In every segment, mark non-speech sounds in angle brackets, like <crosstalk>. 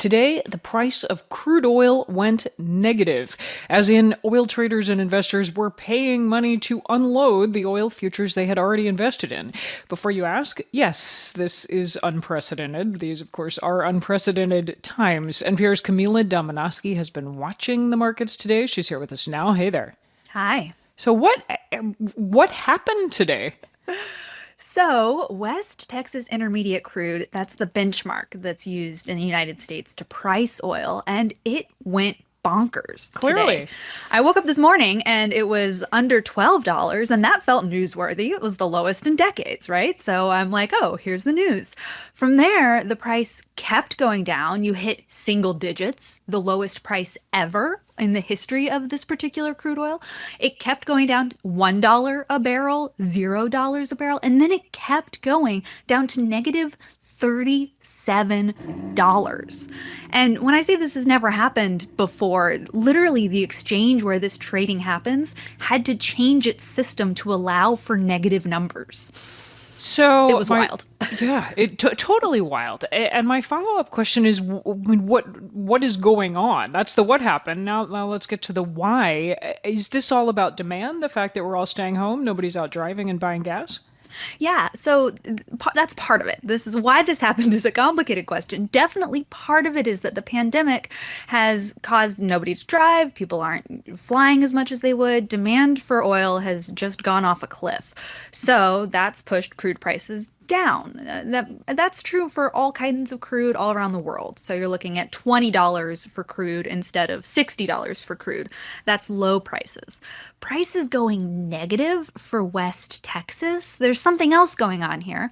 Today, the price of crude oil went negative, as in oil traders and investors were paying money to unload the oil futures they had already invested in. Before you ask, yes, this is unprecedented. These, of course, are unprecedented times. NPR's Camila Domonoske has been watching the markets today. She's here with us now. Hey there. Hi. So what what happened today? So, West Texas Intermediate crude, that's the benchmark that's used in the United States to price oil, and it went bonkers. Clearly. Today. I woke up this morning and it was under $12, and that felt newsworthy. It was the lowest in decades, right? So I'm like, oh, here's the news. From there, the price kept going down. You hit single digits, the lowest price ever in the history of this particular crude oil. It kept going down $1 a barrel, $0 a barrel, and then it kept going down to negative $37. And when I say this has never happened before, literally the exchange where this trading happens had to change its system to allow for negative numbers. So it was my, wild. <laughs> yeah, it t- totally wild. And my follow up question is, what what is going on? That's the what happened. Now, now let's get to the why. Uh, is this all about demand? The fact that we're all staying home, nobody's out driving and buying gas? Yeah, so that's part of it. This is why this <laughs> happened is a complicated question. Definitely part of it is that the pandemic has caused nobody to drive, people aren't flying as much as they would, demand for oil has just gone off a cliff. So that's pushed crude prices down. Uh, that that's true for all kinds of crude all around the world. So you're looking at $20 for crude instead of $60 for crude. That's low prices. Prices going negative for West Texas. There's something else going on here.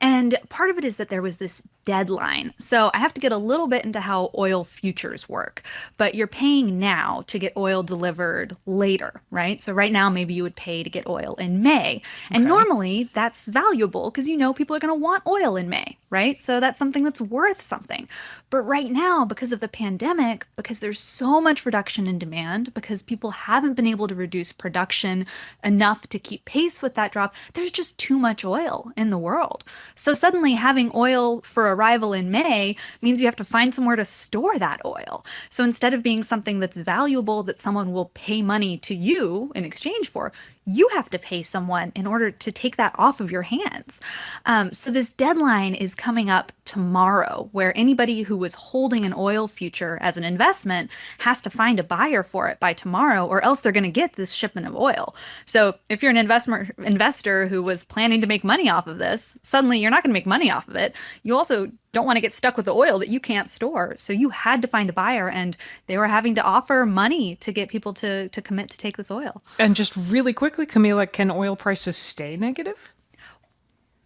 And part of it is that there was this deadline. So I have to get a little bit into how oil futures work. But you're paying now to get oil delivered later, right? So right now maybe you would pay to get oil in May. And okay. normally that's valuable because you know people are going to want oil in May, right? So that's something that's worth something. But right now, because of the pandemic, because there's so much reduction in demand, because people haven't been able to reduce production enough to keep pace with that drop, there's just too much oil in the world. So suddenly having oil for arrival in May means you have to find somewhere to store that oil. So instead of being something that's valuable that someone will pay money to you in exchange for, you have to pay someone in order to take that off of your hands. Um, so this deadline is coming up tomorrow, where anybody who was holding an oil future as an investment has to find a buyer for it by tomorrow, or else they're going to get this shipment of oil. So if you're an investment investor who was planning to make money off of this, suddenly you're not going to make money off of it. You also don't want to get stuck with the oil that you can't store. So you had to find a buyer and they were having to offer money to get people to, to commit to take this oil. And just really quickly, Camila, can oil prices stay negative?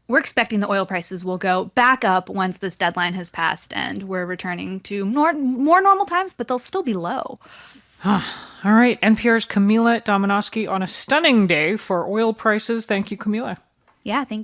We're expecting the oil prices will go back up once this deadline has passed and we're returning to nor- more normal times, but they'll still be low. All right. NPR's Camila Domonoske on a stunning day for oil prices. Thank you, Camila. Yeah, thank you.